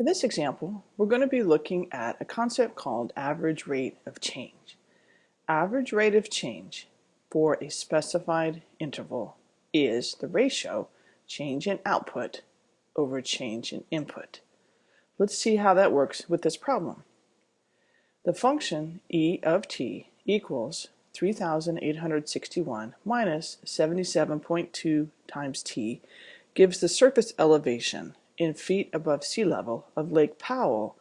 In this example, we're going to be looking at a concept called average rate of change. Average rate of change for a specified interval is the ratio change in output over change in input. Let's see how that works with this problem. The function e of t equals 3,861 minus 77.2 times t gives the surface elevation in feet above sea level of Lake Powell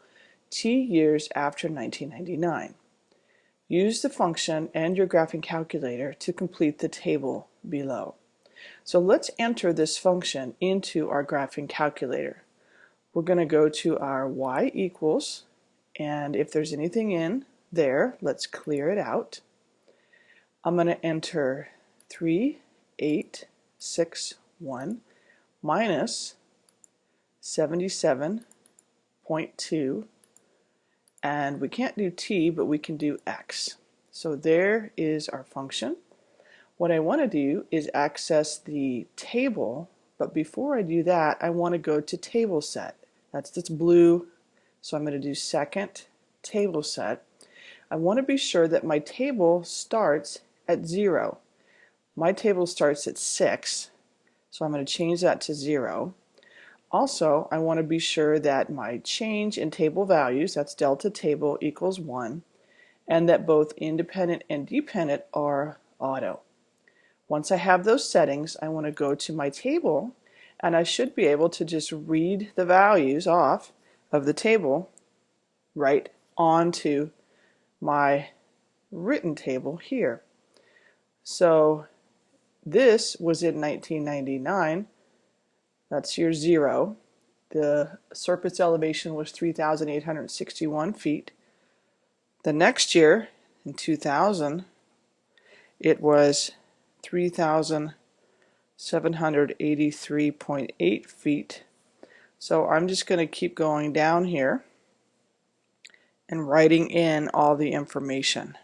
T years after 1999. Use the function and your graphing calculator to complete the table below. So let's enter this function into our graphing calculator. We're going to go to our y equals, and if there's anything in there, let's clear it out. I'm going to enter 3, 8, 6, 1 minus 77.2 and we can't do t but we can do x. So there is our function. What I want to do is access the table but before I do that I want to go to table set. That's this blue so I'm going to do second table set. I want to be sure that my table starts at 0 my table starts at 6 so I'm going to change that to 0 also, I want to be sure that my change in table values, that's delta table equals 1, and that both independent and dependent are auto. Once I have those settings, I want to go to my table and I should be able to just read the values off of the table right onto my written table here. So this was in 1999 that's your zero. The surface elevation was 3,861 feet. The next year, in 2000, it was 3,783.8 feet. So I'm just going to keep going down here and writing in all the information.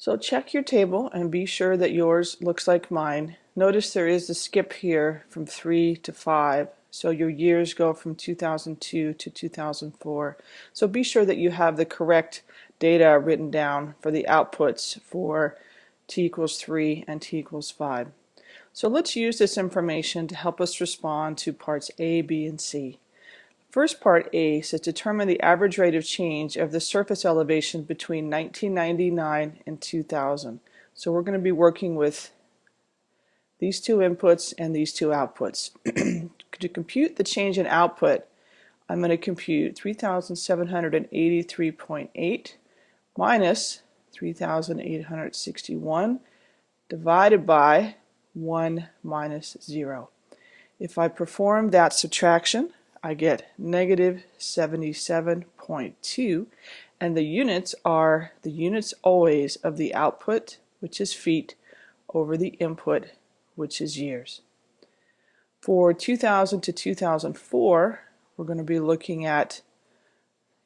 So check your table and be sure that yours looks like mine. Notice there is a skip here from 3 to 5. So your years go from 2002 to 2004. So be sure that you have the correct data written down for the outputs for t equals 3 and t equals 5. So let's use this information to help us respond to parts A, B, and C. First part A says determine the average rate of change of the surface elevation between 1999 and 2000. So we're going to be working with these two inputs and these two outputs. to compute the change in output, I'm going to compute 3,783.8 minus 3,861 divided by 1 minus 0. If I perform that subtraction, I get negative 77.2 and the units are the units always of the output which is feet over the input which is years. For 2000 to 2004 we're going to be looking at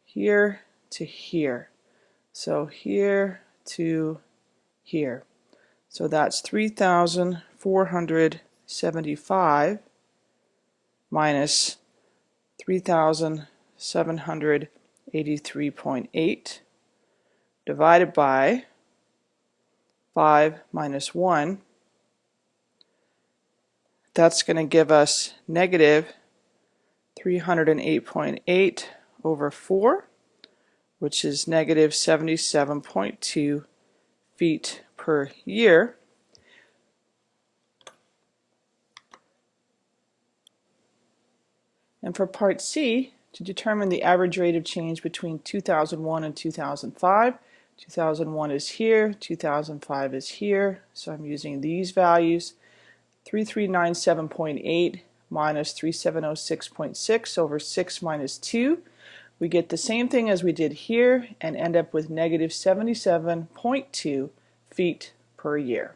here to here. So here to here. So that's 3,475 minus 3,783.8 divided by 5 minus 1 that's going to give us negative 308.8 over 4 which is negative 77.2 feet per year And for part C, to determine the average rate of change between 2001 and 2005, 2001 is here, 2005 is here, so I'm using these values. 3397.8 minus 3706.6 over 6 minus 2. We get the same thing as we did here and end up with negative 77.2 feet per year.